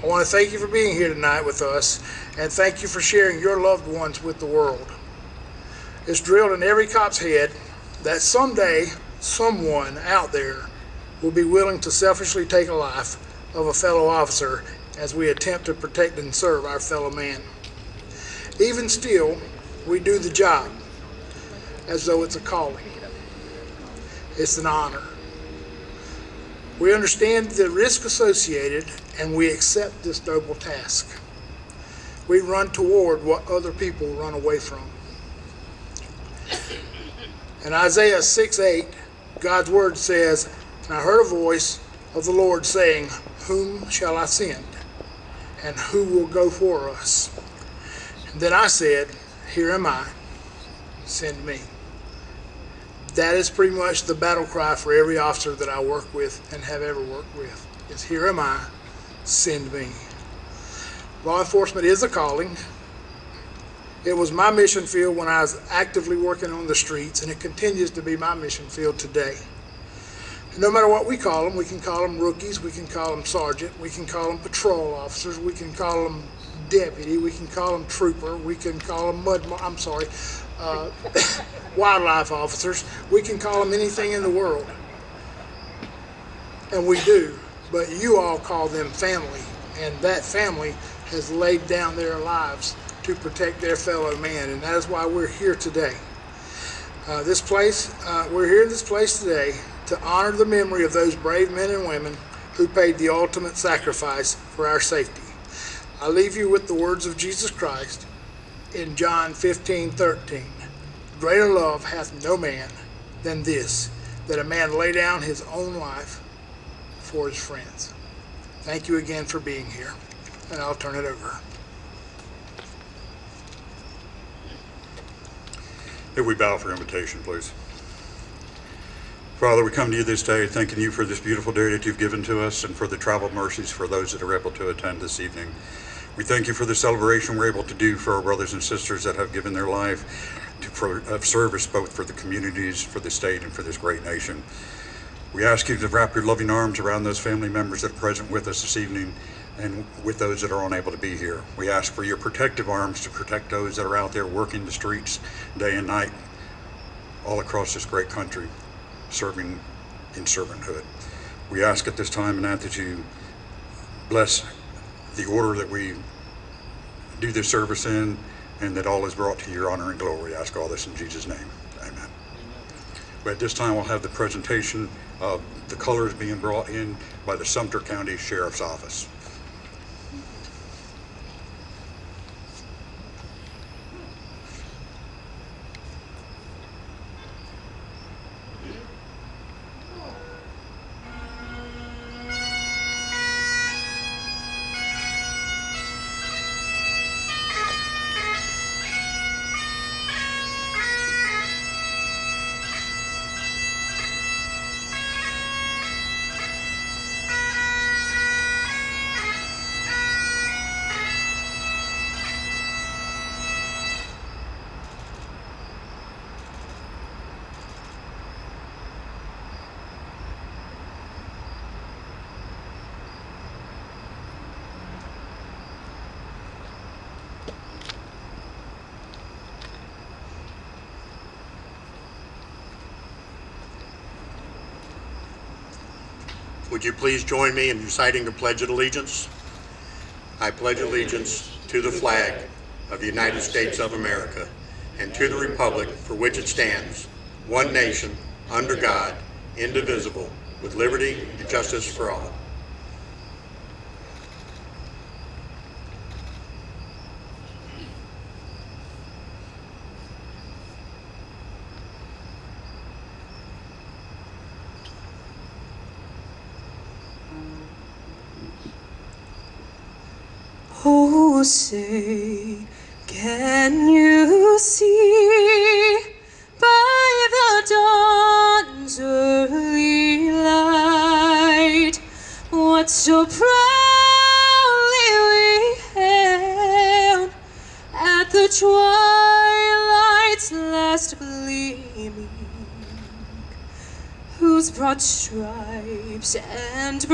I want to thank you for being here tonight with us, and thank you for sharing your loved ones with the world. It's drilled in every cop's head that someday someone out there will be willing to selfishly take a life of a fellow officer as we attempt to protect and serve our fellow man. Even still, we do the job as though it's a calling. It's an honor. We understand the risk associated and we accept this noble task. We run toward what other people run away from. In Isaiah 6 8, God's word says, And I heard a voice of the Lord saying, Whom shall I send? And who will go for us? And then I said, Here am I, send me. That is pretty much the battle cry for every officer that I work with and have ever worked with. Is here am I, send me. Law enforcement is a calling. It was my mission field when I was actively working on the streets, and it continues to be my mission field today. No matter what we call them, we can call them rookies, we can call them sergeant, we can call them patrol officers, we can call them deputy, we can call them trooper, we can call them mud, I'm sorry, uh, wildlife officers, we can call them anything in the world. And we do, but you all call them family, and that family has laid down their lives to protect their fellow man, and that is why we're here today. Uh, this place, uh, we're here in this place today to honor the memory of those brave men and women who paid the ultimate sacrifice for our safety. I leave you with the words of Jesus Christ in John 15 13. Greater love hath no man than this, that a man lay down his own life for his friends. Thank you again for being here, and I'll turn it over. If we bow for invitation, please. Father, we come to you this day thanking you for this beautiful day that you've given to us and for the travel mercies for those that are able to attend this evening. We thank you for the celebration we're able to do for our brothers and sisters that have given their life to, for, of service both for the communities, for the state, and for this great nation. We ask you to wrap your loving arms around those family members that are present with us this evening and with those that are unable to be here. We ask for your protective arms to protect those that are out there working the streets day and night all across this great country, serving in servanthood. We ask at this time and that you bless the order that we do this service in and that all is brought to your honor and glory. I ask all this in Jesus' name. Amen. But at this time, we'll have the presentation of the colors being brought in by the Sumter County Sheriff's Office. Would you please join me in reciting the Pledge of Allegiance? I pledge allegiance to the flag of the United States of America and to the republic for which it stands, one nation, under God, indivisible, with liberty and justice for all. Say, can you see by the dawn's early light what so proudly we hailed at the twilight's last gleaming? Whose broad stripes and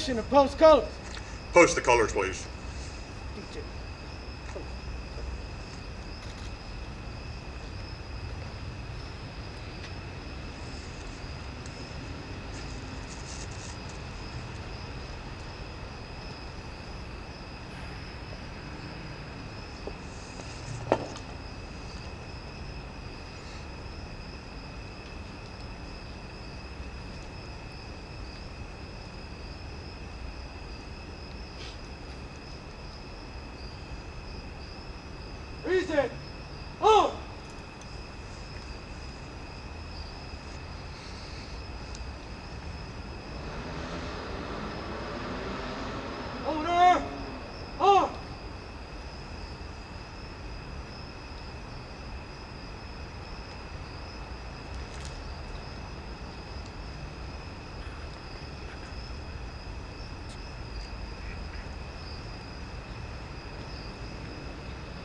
permission to post colors. Post the colors, please.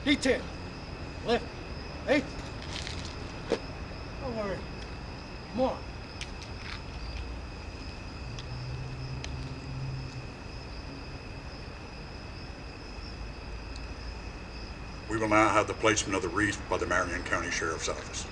D10. Left. Eight. Don't worry. Come on. We will now have the placement of the wreath by the Marion County Sheriff's Office.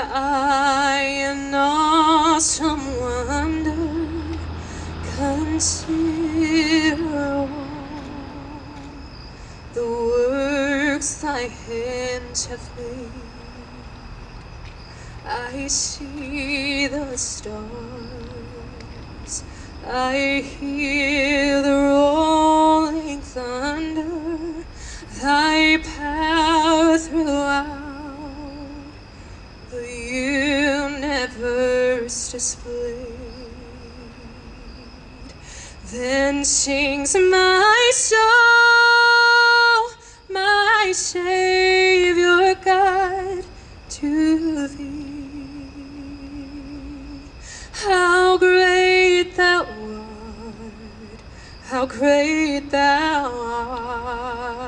I in awesome wonder consider the works thy hands have made, I see the stars, I hear the rolling thunder, thy Then sings my soul, my Savior God, to thee. How great thou art, how great thou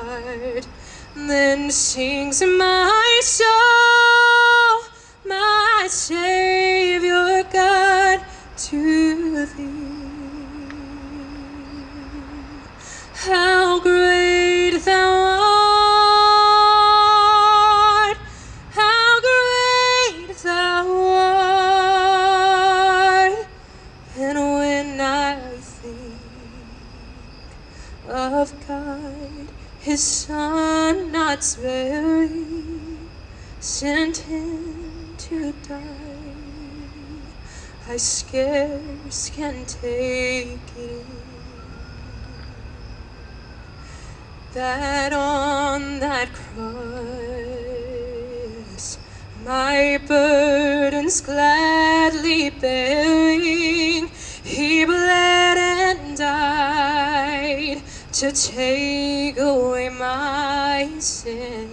art. Then sings my soul, my Savior God, to thee. How great thou art, how great thou art. And when I think of God, his son not sparing, sent him to die, I scarce can take it that on that cross my burdens gladly bearing he bled and died to take away my sin.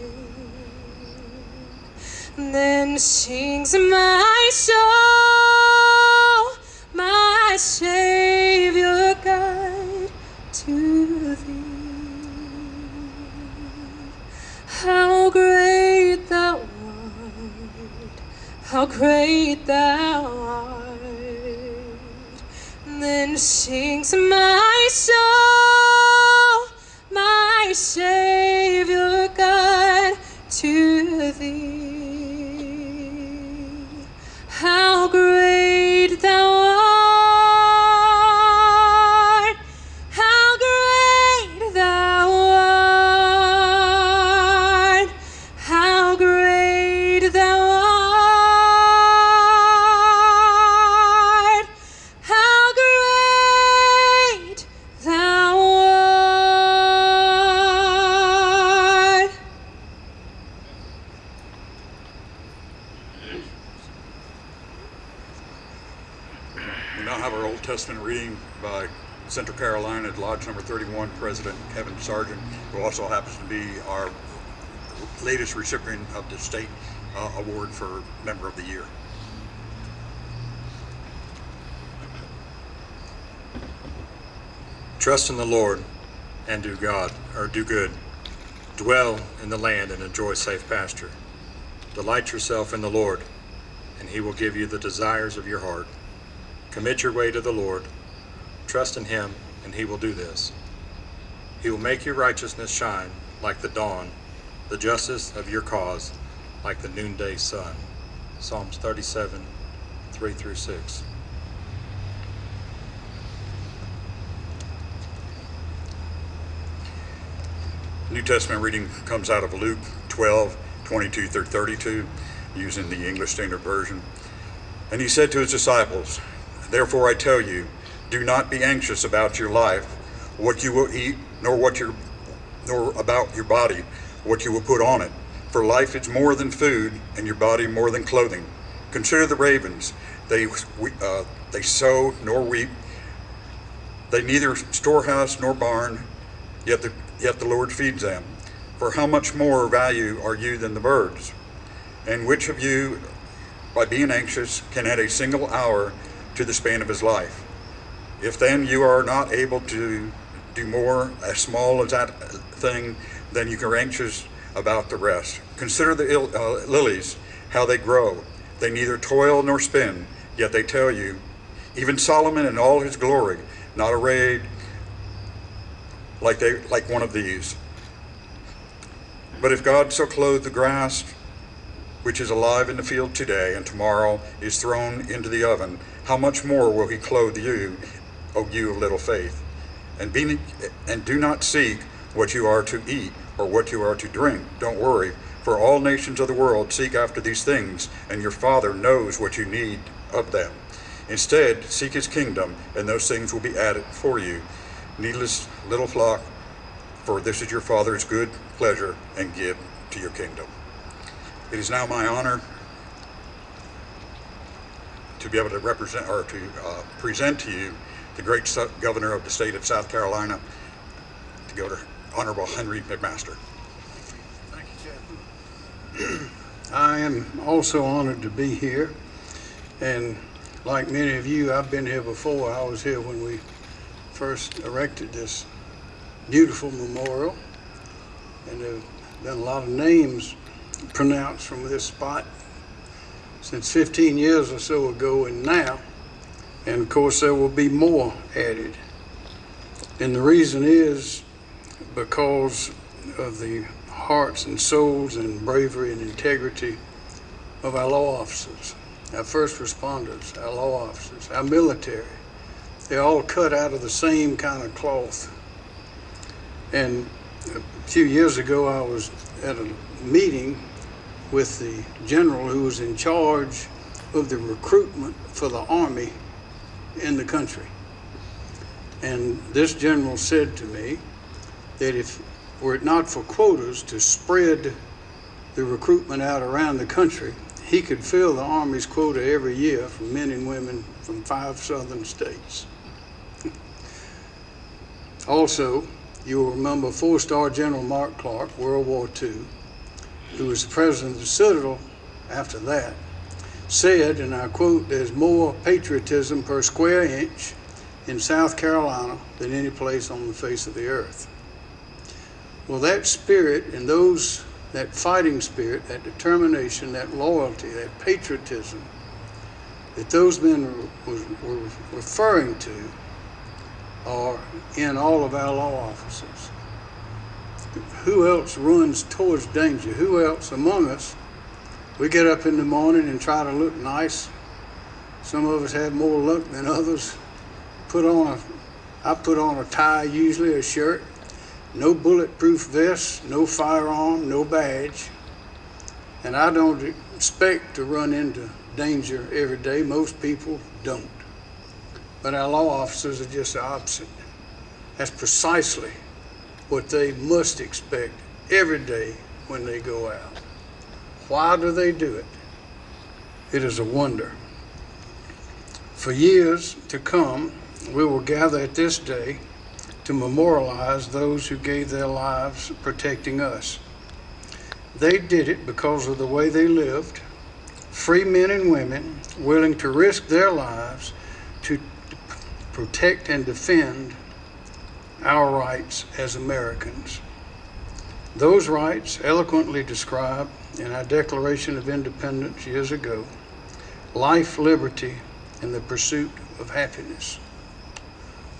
Then sings my soul my savior how great thou art. Then sings my soul, my Savior God, to thee. Sargent, who also happens to be our latest recipient of the state uh, award for Member of the Year. Trust in the Lord and do God, or do good. Dwell in the land and enjoy safe pasture. Delight yourself in the Lord, and he will give you the desires of your heart. Commit your way to the Lord. Trust in him, and he will do this. He will make your righteousness shine like the dawn, the justice of your cause like the noonday sun. Psalms 37, 3 through 6. New Testament reading comes out of Luke 12, 22 through 32, using the English Standard Version. And he said to his disciples, Therefore I tell you, do not be anxious about your life, what you will eat, nor what your nor about your body, what you will put on it. For life is more than food, and your body more than clothing. Consider the ravens; they uh, they sow nor reap, they neither storehouse nor barn, yet the yet the Lord feeds them. For how much more value are you than the birds? And which of you, by being anxious, can add a single hour to the span of his life? If then you are not able to do more as small as that thing, then you are anxious about the rest. Consider the il- uh, lilies, how they grow. They neither toil nor spin, yet they tell you, even Solomon in all his glory, not arrayed like they like one of these. But if God so clothed the grass, which is alive in the field today and tomorrow is thrown into the oven, how much more will He clothe you, O you of little faith? And be and do not seek what you are to eat or what you are to drink. Don't worry, for all nations of the world seek after these things, and your Father knows what you need of them. Instead, seek His kingdom, and those things will be added for you needless little flock, for this is your Father's good pleasure and give to your kingdom. It is now my honor to be able to represent or to uh, present to you the great governor of the state of South Carolina, to go to Honorable Henry McMaster. Thank you, Captain. I am also honored to be here. And like many of you, I've been here before. I was here when we first erected this beautiful memorial. And there have been a lot of names pronounced from this spot since 15 years or so ago and now. And of course, there will be more added. And the reason is because of the hearts and souls and bravery and integrity of our law officers, our first responders, our law officers, our military. They're all cut out of the same kind of cloth. And a few years ago, I was at a meeting with the general who was in charge of the recruitment for the Army in the country. And this general said to me that if were it not for quotas to spread the recruitment out around the country, he could fill the Army's quota every year from men and women from five southern states. also, you will remember four star General Mark Clark, World War II, who was the president of the Citadel after that, said, and I quote, there's more patriotism per square inch in South Carolina than any place on the face of the earth. Well, that spirit and those that fighting spirit, that determination, that loyalty, that patriotism that those men were, referring to are in all of our law officers. Who else runs towards danger? Who else among us? We get up in the morning and try to look nice. Some of us have more luck than others. Put on a, I put on a tie usually, a shirt, no bulletproof vest, no firearm, no badge. And I don't expect to run into danger every day. Most people don't. But our law officers are just the opposite. That's precisely what they must expect every day when they go out. Why do they do it? It is a wonder. For years to come, we will gather at this day to memorialize those who gave their lives protecting us. They did it because of the way they lived, free men and women willing to risk their lives to protect and defend our rights as Americans. Those rights, eloquently described in our Declaration of Independence years ago life, liberty, and the pursuit of happiness.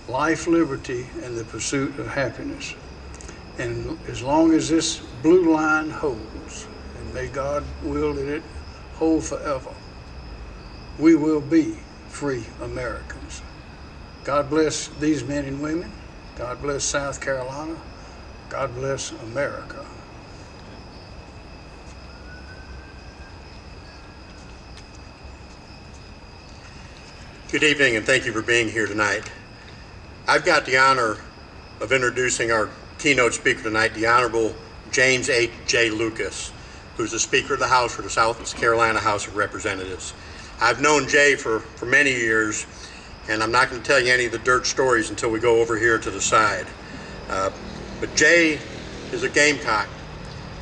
Life, liberty, and the pursuit of happiness. And as long as this blue line holds, and may God will that it hold forever, we will be free Americans. God bless these men and women. God bless South Carolina. God bless America. Good evening, and thank you for being here tonight. I've got the honor of introducing our keynote speaker tonight, the Honorable James H. J. Lucas, who's the Speaker of the House for the South Carolina House of Representatives. I've known Jay for, for many years, and I'm not going to tell you any of the dirt stories until we go over here to the side. Uh, but Jay is a Gamecock.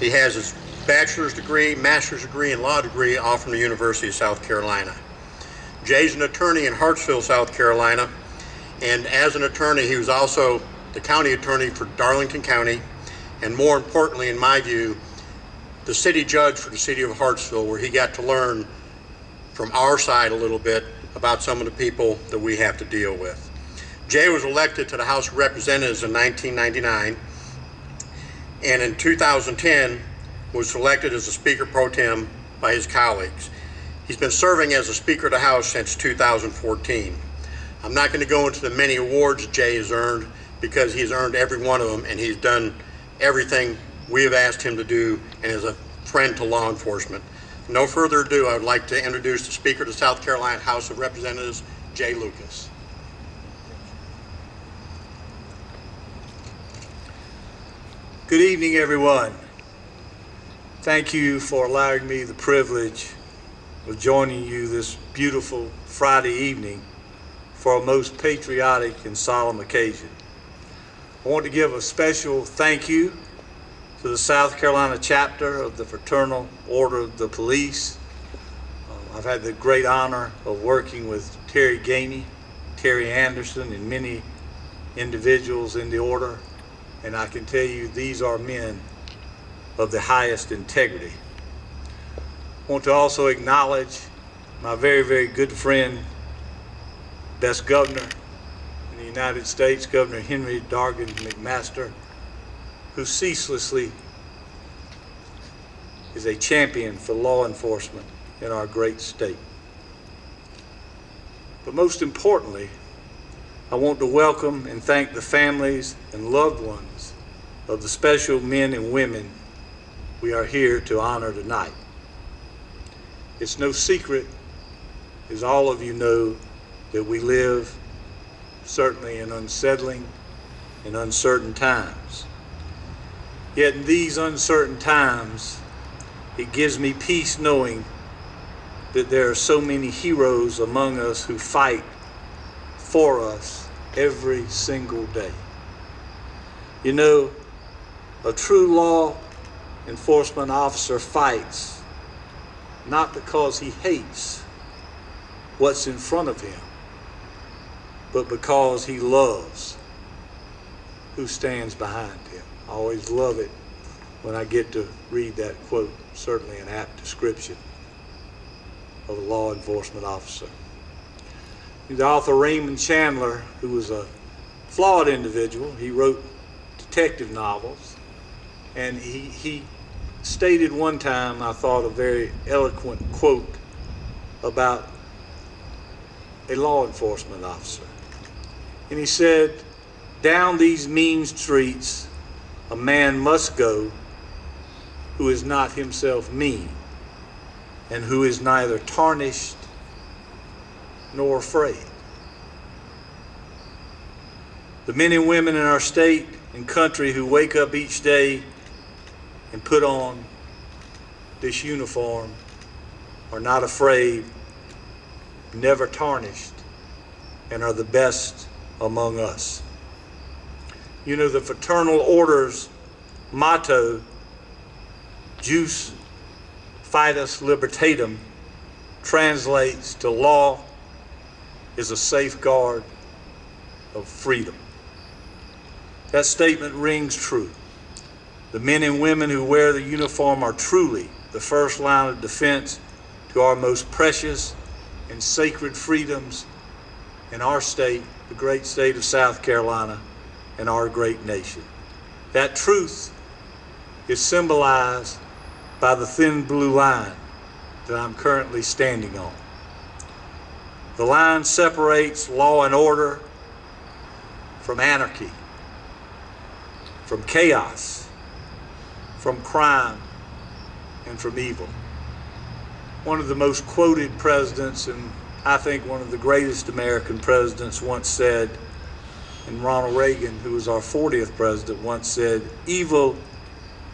He has his bachelor's degree, master's degree, and law degree all from the University of South Carolina. Jay's an attorney in Hartsville, South Carolina, and as an attorney, he was also the county attorney for Darlington County, and more importantly, in my view, the city judge for the city of Hartsville, where he got to learn from our side a little bit about some of the people that we have to deal with. Jay was elected to the House of Representatives in 1999, and in 2010 was selected as a Speaker pro tem by his colleagues. He's been serving as a Speaker of the House since 2014. I'm not going to go into the many awards Jay has earned because he's earned every one of them and he's done everything we have asked him to do and is a friend to law enforcement. No further ado, I would like to introduce the Speaker of the South Carolina House of Representatives, Jay Lucas. Good evening, everyone. Thank you for allowing me the privilege of joining you this beautiful Friday evening for a most patriotic and solemn occasion. I want to give a special thank you to the South Carolina chapter of the Fraternal Order of the Police. Uh, I've had the great honor of working with Terry Gainey, Terry Anderson, and many individuals in the order, and I can tell you these are men of the highest integrity. I want to also acknowledge my very, very good friend, best governor in the United States, Governor Henry Dargan McMaster, who ceaselessly is a champion for law enforcement in our great state. But most importantly, I want to welcome and thank the families and loved ones of the special men and women we are here to honor tonight. It's no secret, as all of you know, that we live certainly in unsettling and uncertain times. Yet in these uncertain times, it gives me peace knowing that there are so many heroes among us who fight for us every single day. You know, a true law enforcement officer fights not because he hates what's in front of him, but because he loves who stands behind him. I always love it when I get to read that quote, certainly an apt description of a law enforcement officer. The author Raymond Chandler, who was a flawed individual, he wrote detective novels, and he, he stated one time, I thought, a very eloquent quote about a law enforcement officer. And he said, Down these mean streets, a man must go who is not himself mean, and who is neither tarnished nor afraid. The men and women in our state and country who wake up each day and put on this uniform are not afraid, never tarnished, and are the best among us. You know, the Fraternal Order's motto, Jus Fides Libertatum, translates to law is a safeguard of freedom. That statement rings true. The men and women who wear the uniform are truly the first line of defense to our most precious and sacred freedoms in our state, the great state of South Carolina, and our great nation. That truth is symbolized by the thin blue line that I'm currently standing on. The line separates law and order from anarchy, from chaos, from crime, and from evil. One of the most quoted presidents, and I think one of the greatest American presidents, once said, and Ronald Reagan, who was our 40th president, once said, "Evil,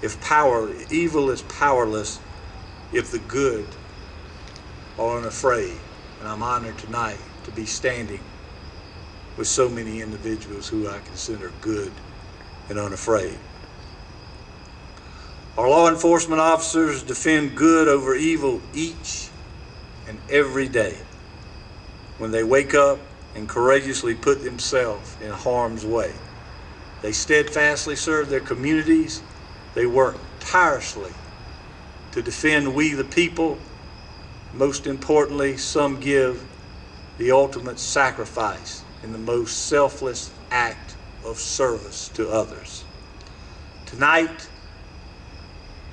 if power, evil is powerless, if the good are unafraid." And I'm honored tonight to be standing with so many individuals who I consider good and unafraid. Our law enforcement officers defend good over evil each and every day when they wake up and courageously put themselves in harm's way. They steadfastly serve their communities. They work tirelessly to defend we the people. Most importantly, some give the ultimate sacrifice in the most selfless act of service to others. Tonight,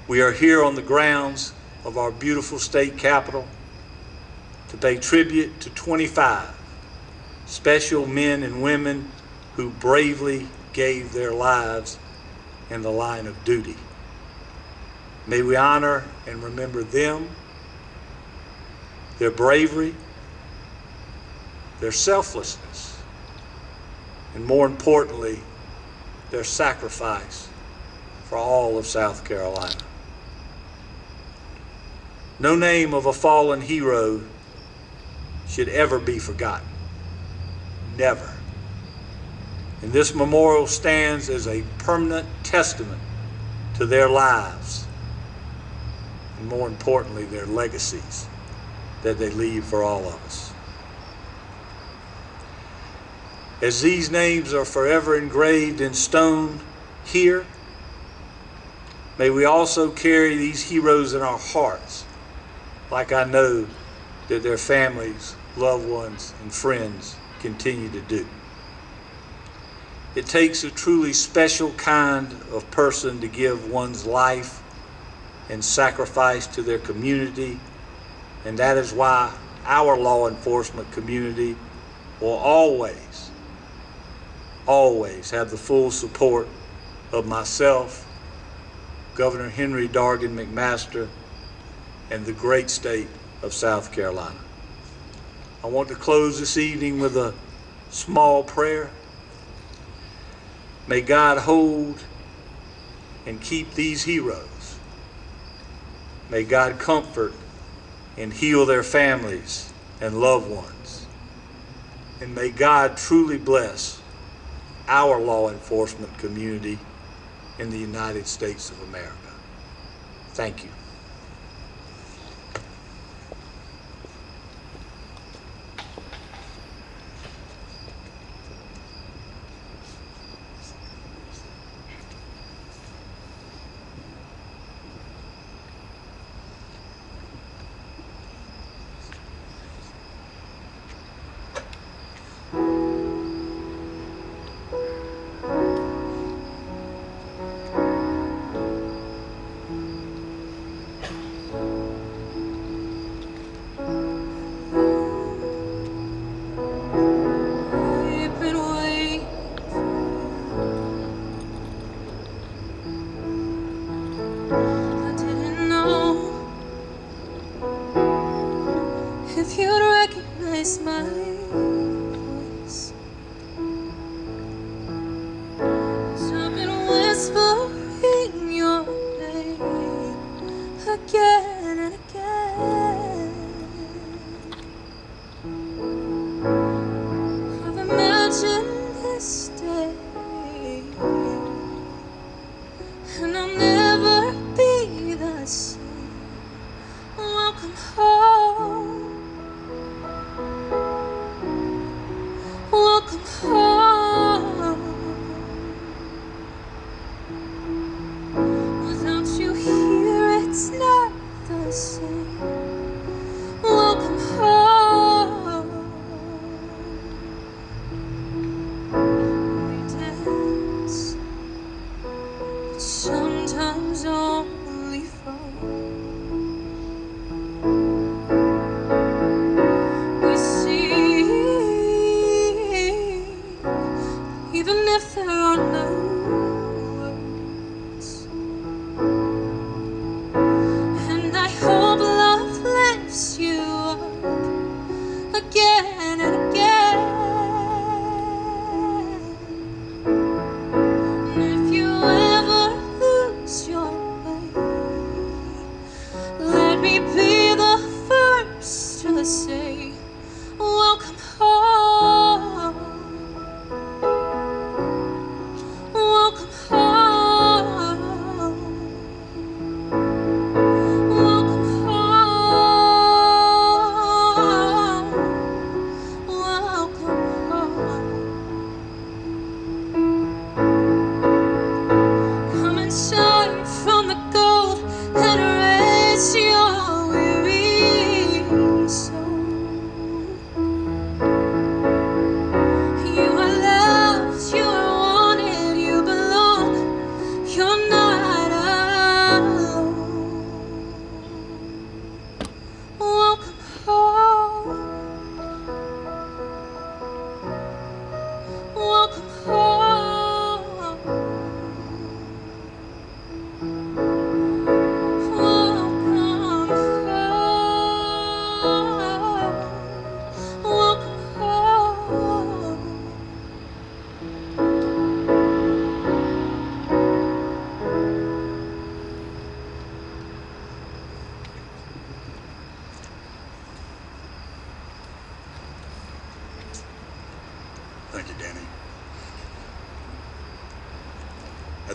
we are here on the grounds of our beautiful state capitol to pay tribute to 25 special men and women who bravely gave their lives in the line of duty. May we honor and remember them, their bravery, their selflessness, and more importantly, their sacrifice for all of South Carolina. No name of a fallen hero should ever be forgotten. Never. And this memorial stands as a permanent testament to their lives, and more importantly, their legacies that they leave for all of us. As these names are forever engraved in stone here, may we also carry these heroes in our hearts, like I know that their families, loved ones, and friends continue to do. It takes a truly special kind of person to give one's life and sacrifice to their community, and that is why our law enforcement community will always, always have the full support of myself, Governor Henry Dargan McMaster, and the great state of South Carolina. I want to close this evening with a small prayer. May God hold and keep these heroes. May God comfort and heal their families and loved ones. And may God truly bless our law enforcement community in the United States of America. Thank you.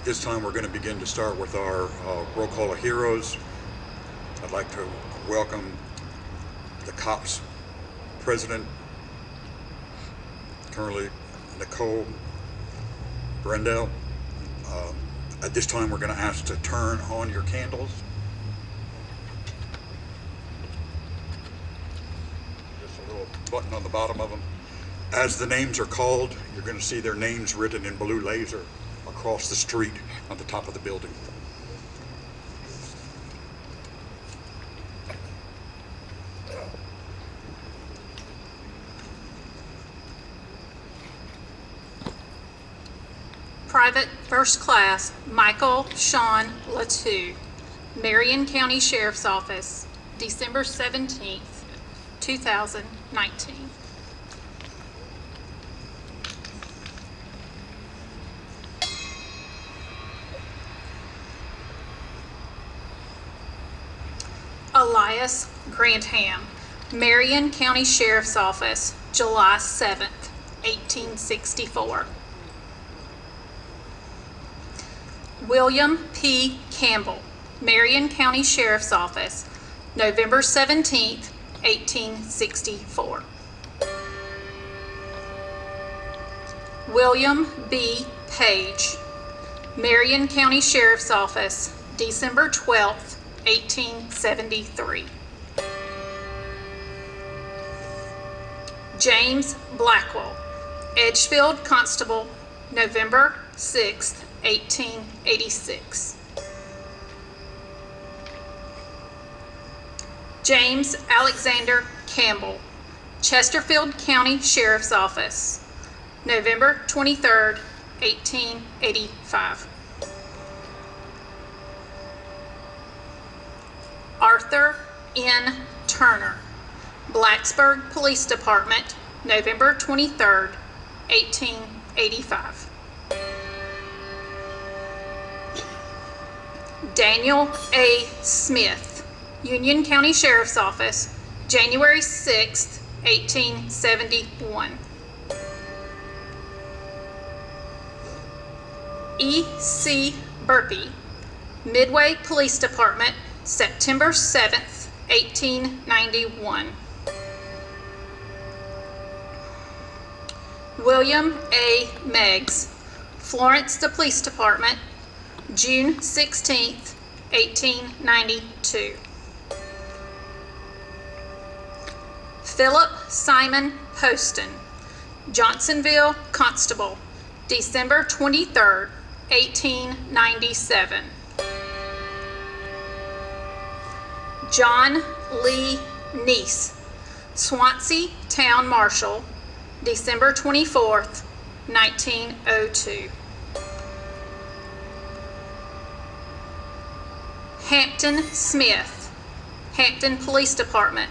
This time, we're going to begin to start with our uh, roll call of heroes. I'd like to welcome the COPS president, currently Nicole Brendel. Uh, At this time, we're going to ask to turn on your candles. Just a little button on the bottom of them. As the names are called, you're going to see their names written in blue laser across the street on the top of the building. Private First Class Michael Sean Latu, Marion County Sheriff's Office, December 17th, 2019. Grantham, Marion County Sheriff's Office, July 7th, 1864. William P. Campbell, Marion County Sheriff's Office, November 17th, 1864. William B. Page, Marion County Sheriff's Office, December 12th, 1873. James Blackwell, Edgefield Constable, November 6, 1886. James Alexander Campbell, Chesterfield County Sheriff's Office, November 23, 1885. Arthur N. Turner, Blacksburg Police Department, November 23rd, 1885. Daniel A. Smith, Union County Sheriff's Office, January 6th, 1871. E. C. Burpee, Midway Police Department, September 7th, 1891. William A. Meggs, Florence the Police Department, June 16th, 1892. Philip Simon Poston, Johnsonville Constable, December 23rd, 1897. John Lee Neese, Swansea Town Marshal, December 24th, 1902. Hampton Smith, Hampton Police Department,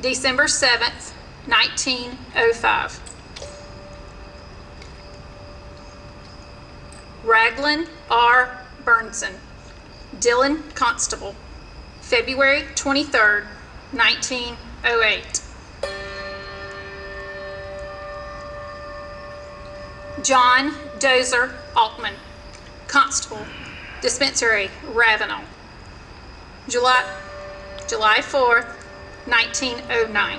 December 7th, 1905. Raglan R. Burnson, Dillon Constable, February 23rd, 1908. John Dozer Altman, Constable, Dispensary, Ravenel, July, July 4th, 1909.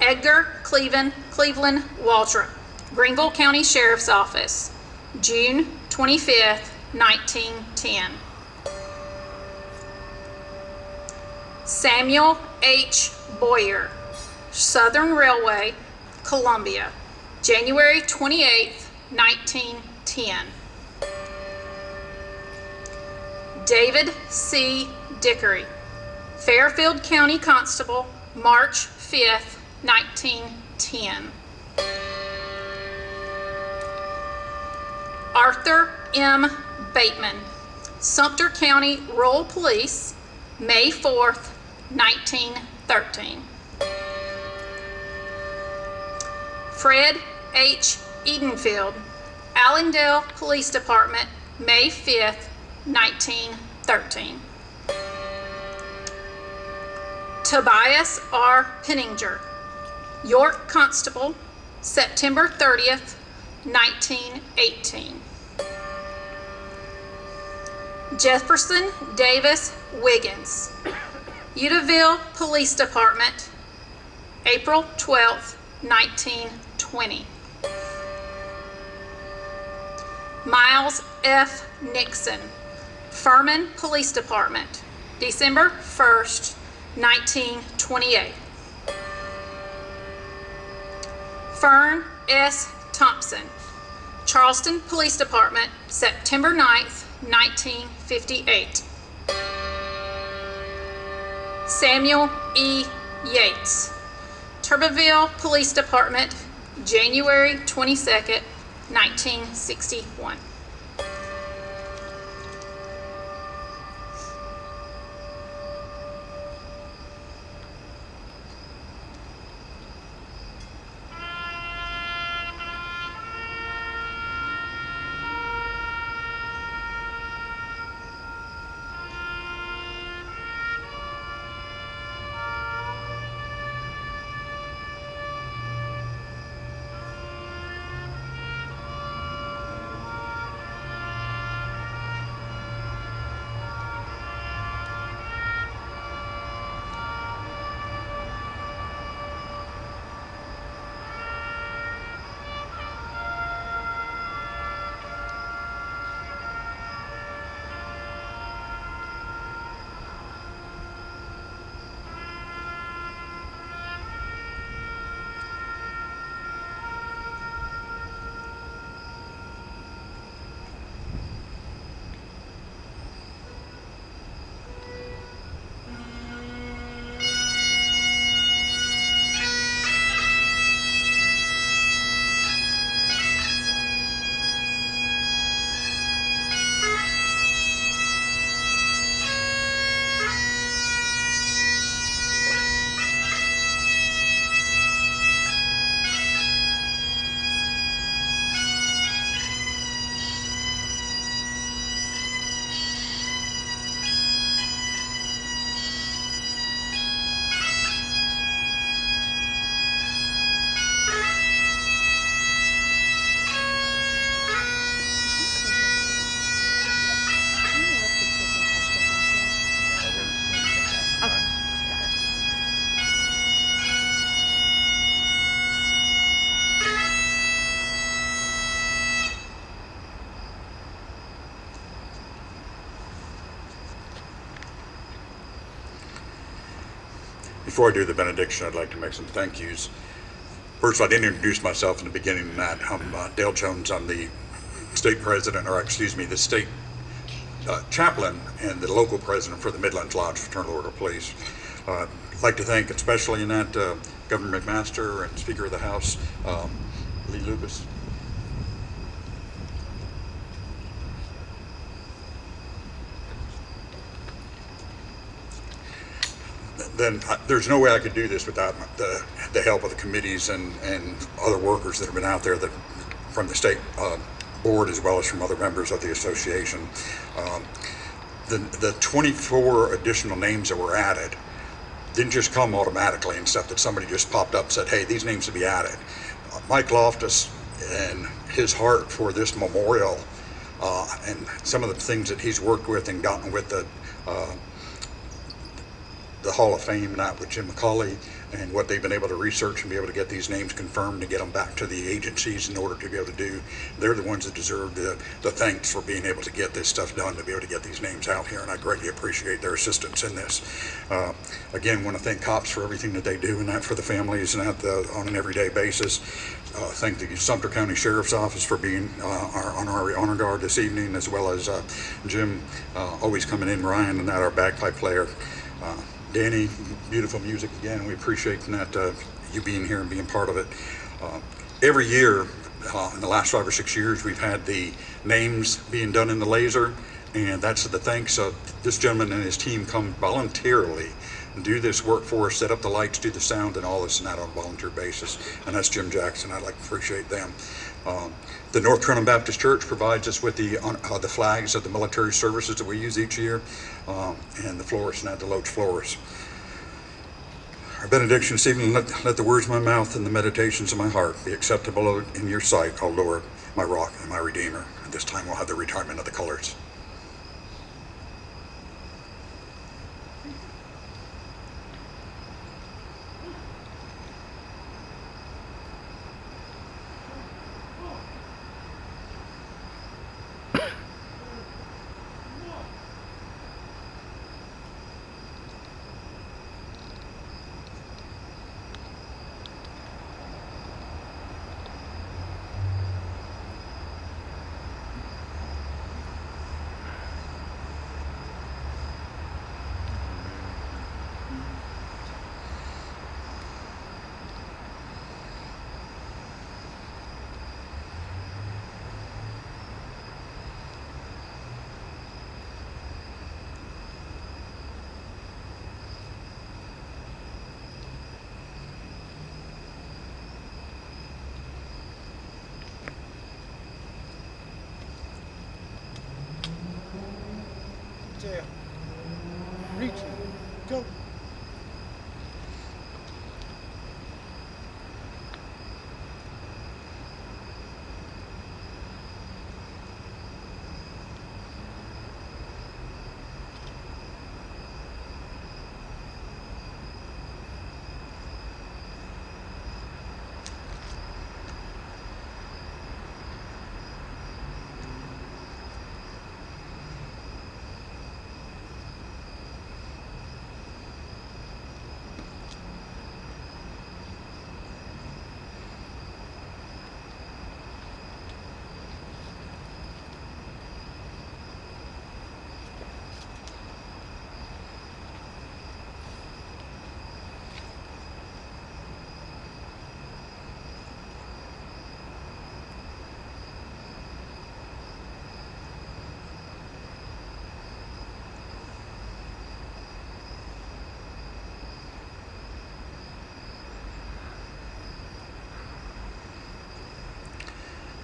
Edgar Cleveland, Cleveland Waldrop, Greenville County Sheriff's Office, June 25th, 1910. Samuel H. Boyer, Southern Railway, Columbia, January 28th, 1910. David C. Dickery, Fairfield County Constable, March 5th, 1910. Arthur M. Bateman, Sumter County Rural Police, May 4th, 1913. Fred H. Edenfield, Allendale Police Department, May 5th, 1913. Tobias R. Penninger, York Constable, September 30th, 1918. Jefferson Davis Wiggins, Eutawville Police Department, April 12, 1920. Miles F. Nixon, Furman Police Department, December 1st, 1928. Fern S. Thompson, Charleston Police Department, September 9th, 1958. Samuel E. Yates, Turbeville Police Department, January 22, 1961. Before I do the benediction, I'd like to make some thank yous. First, I didn't introduce myself in the beginning of that. I'm uh, Dale Jones. I'm the state president, or excuse me, the state uh, chaplain and the local president for the Midlands Lodge Fraternal Order of Police. Uh, I'd like to thank especially in that uh, Governor McMaster and Speaker of the House, um, Lee Lucas. Then I- there's no way I could do this without the, the help of the committees and, and other workers that have been out there that, from the state uh, board as well as from other members of the association. Um, The, the 24 additional names that were added didn't just come automatically and stuff that somebody just popped up and said, hey, these names to be added. Uh, Mike Loftus and his heart for this memorial uh, and some of the things that he's worked with and gotten with the uh, the Hall of Fame that with Jim McCauley and what they've been able to research and be able to get these names confirmed and get them back to the agencies in order to be able to do. They're the ones that deserve the, the thanks for being able to get this stuff done, to be able to get these names out here, and I greatly appreciate their assistance in this. Uh, again, want to thank cops for everything that they do and that for the families and that the, on an everyday basis. Uh, thank the Sumter County Sheriff's Office for being uh, our honorary honor guard this evening, as well as uh, Jim uh, always coming in, Ryan, and that our bagpipe player. Danny, beautiful music again. We appreciate that uh, you being here and being part of it. Uh, every year, uh, in the last five or six years, we've had the names being done in the laser, and that's the thanks of this gentleman and his team come voluntarily do this work for us, set up the lights, do the sound, and all this and that on a volunteer basis. And that's Jim Jackson. I'd like to appreciate them. Um, the North Carolina Baptist Church provides us with the uh, the flags of the military services that we use each year, um, and the florist and at the Loach Florist. Our benediction this evening, let, let the words of my mouth and the meditations of my heart be acceptable in your sight, O Lord, my rock and my redeemer. At this time, we'll have the retirement of the colors. Jail. Reaching. Go.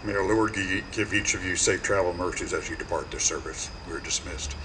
May our Lord give each of you safe travel mercies as you depart this service. We're dismissed.